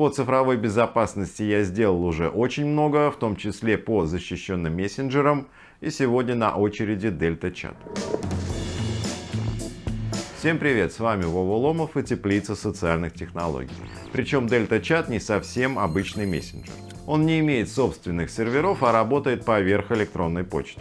По цифровой безопасности я сделал уже очень много, в том числе по защищенным мессенджерам. И сегодня на очереди Delta Chat. Всем привет, с вами Вова Ломов и Теплица социальных технологий. Причем Delta Chat не совсем обычный мессенджер. Он не имеет собственных серверов, а работает поверх электронной почты.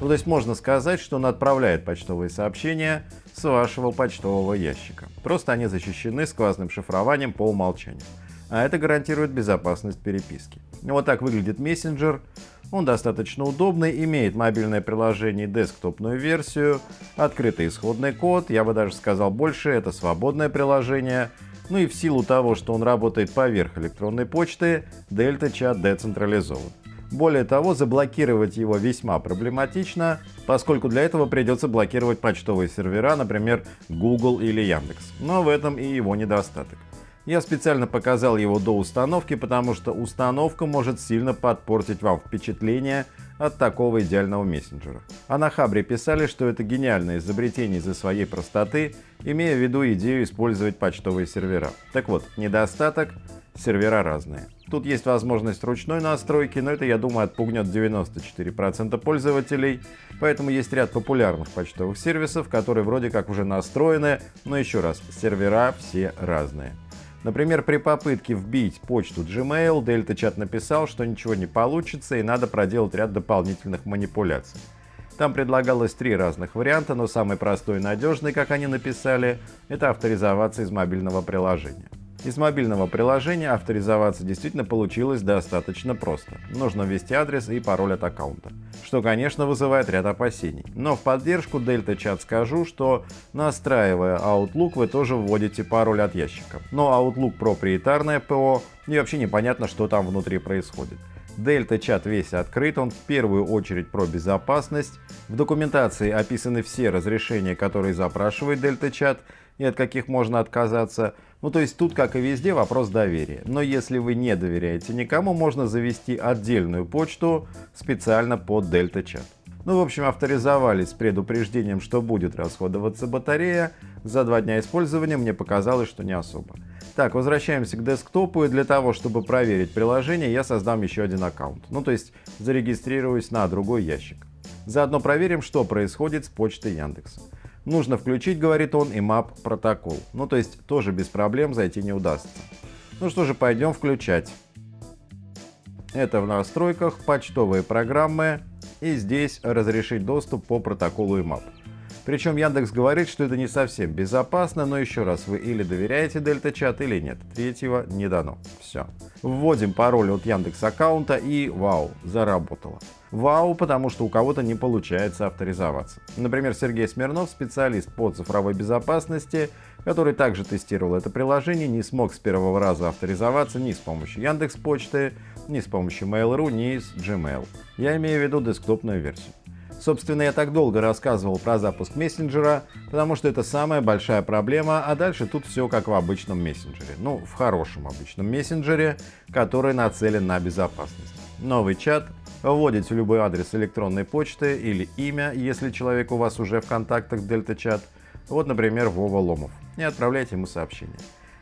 Ну, то есть можно сказать, что он отправляет почтовые сообщения с вашего почтового ящика. Просто они защищены сквозным шифрованием по умолчанию. А это гарантирует безопасность переписки. Вот так выглядит мессенджер. Он достаточно удобный, имеет мобильное приложение и десктопную версию, открытый исходный код, я бы даже сказал больше, это свободное приложение. Ну и в силу того, что он работает поверх электронной почты, Delta Chat децентрализован. Более того, заблокировать его весьма проблематично, поскольку для этого придется блокировать почтовые сервера, например, Google или Яндекс. Но в этом и его недостаток. Я специально показал его до установки, потому что установка может сильно подпортить вам впечатление от такого идеального мессенджера. А на Хабре писали, что это гениальное изобретение из-за своей простоты, имея в виду идею использовать почтовые сервера. Так вот, недостаток — сервера разные. Тут есть возможность ручной настройки, но это, я думаю, отпугнет 94% пользователей, поэтому есть ряд популярных почтовых сервисов, которые вроде как уже настроены, но еще раз, сервера все разные. Например, при попытке вбить почту Gmail, Delta Chat написал, что ничего не получится и надо проделать ряд дополнительных манипуляций. Там предлагалось три разных варианта, но самый простой и надежный, как они написали, это авторизоваться из мобильного приложения. Из мобильного приложения авторизоваться действительно получилось достаточно просто. Нужно ввести адрес и пароль от аккаунта, что, конечно, вызывает ряд опасений. Но в поддержку Delta Chat скажу, что настраивая Outlook, вы тоже вводите пароль от ящика. Но Outlook проприетарное ПО, и вообще непонятно, что там внутри происходит. Delta Chat весь открыт, он в первую очередь про безопасность. В документации описаны все разрешения, которые запрашивает Delta Chat и от каких можно отказаться. Ну то есть тут, как и везде, вопрос доверия. Но если вы не доверяете никому, можно завести отдельную почту специально под Delta Chat. Ну, в общем, авторизовались с предупреждением, что будет расходоваться батарея. За два дня использования мне показалось, что не особо. Так, возвращаемся к десктопу, и для того, чтобы проверить приложение, я создам еще один аккаунт. Ну, то есть зарегистрируюсь на другой ящик. Заодно проверим, что происходит с почтой Яндекса. Нужно включить, говорит он, и map протокол. Ну, то есть тоже без проблем зайти не удастся. Ну что же, пойдем включать. Это в настройках, почтовые программы и здесь разрешить доступ по протоколу IMAP. Причем Яндекс говорит, что это не совсем безопасно, но еще раз, вы или доверяете Delta Chat или нет. Третьего не дано. Все. Вводим пароль от Яндекс аккаунта и вау, заработало. Вау, потому что у кого-то не получается авторизоваться. Например, Сергей Смирнов, специалист по цифровой безопасности, который также тестировал это приложение, не смог с первого раза авторизоваться ни с помощью Яндекс Почты, ни с помощью Mail.ru, ни с Gmail. Я имею в виду десктопную версию. Собственно, я так долго рассказывал про запуск мессенджера, потому что это самая большая проблема, а дальше тут все как в обычном мессенджере. Ну, в хорошем обычном мессенджере, который нацелен на безопасность. Новый чат, вводите любой адрес электронной почты или имя, если человек у вас уже в контактах Delta Chat, вот, например, Вова Ломов, и отправляйте ему сообщение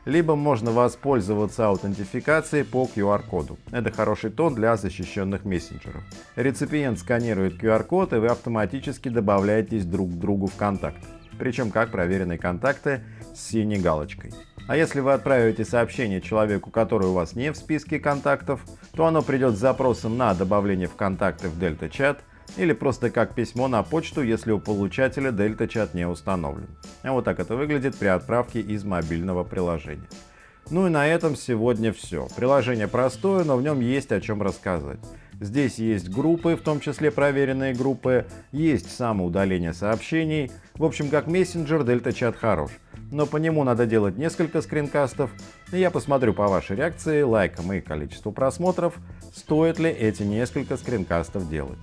либо можно воспользоваться аутентификацией по QR-коду. Это хороший тон для защищенных мессенджеров. Реципиент сканирует QR-код и вы автоматически добавляетесь друг к другу в контакт. Причем как проверенные контакты с синей галочкой. А если вы отправите сообщение человеку, который у вас не в списке контактов, то оно придет с запросом на добавление в контакты в Delta Chat или просто как письмо на почту, если у получателя Delta Chat не установлен. А вот так это выглядит при отправке из мобильного приложения. Ну и на этом сегодня все. Приложение простое, но в нем есть о чем рассказать. Здесь есть группы, в том числе проверенные группы, есть самоудаление сообщений. В общем, как мессенджер, Delta Chat хорош. Но по нему надо делать несколько скринкастов. И я посмотрю по вашей реакции, лайкам и количеству просмотров, стоит ли эти несколько скринкастов делать.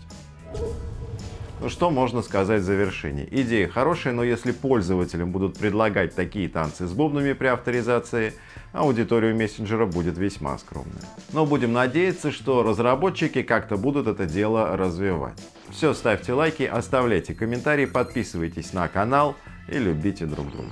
Ну что можно сказать в завершении? Идея хорошая, но если пользователям будут предлагать такие танцы с бубнами при авторизации, аудитория мессенджера будет весьма скромная. Но будем надеяться, что разработчики как-то будут это дело развивать. Все, ставьте лайки, оставляйте комментарии, подписывайтесь на канал и любите друг друга.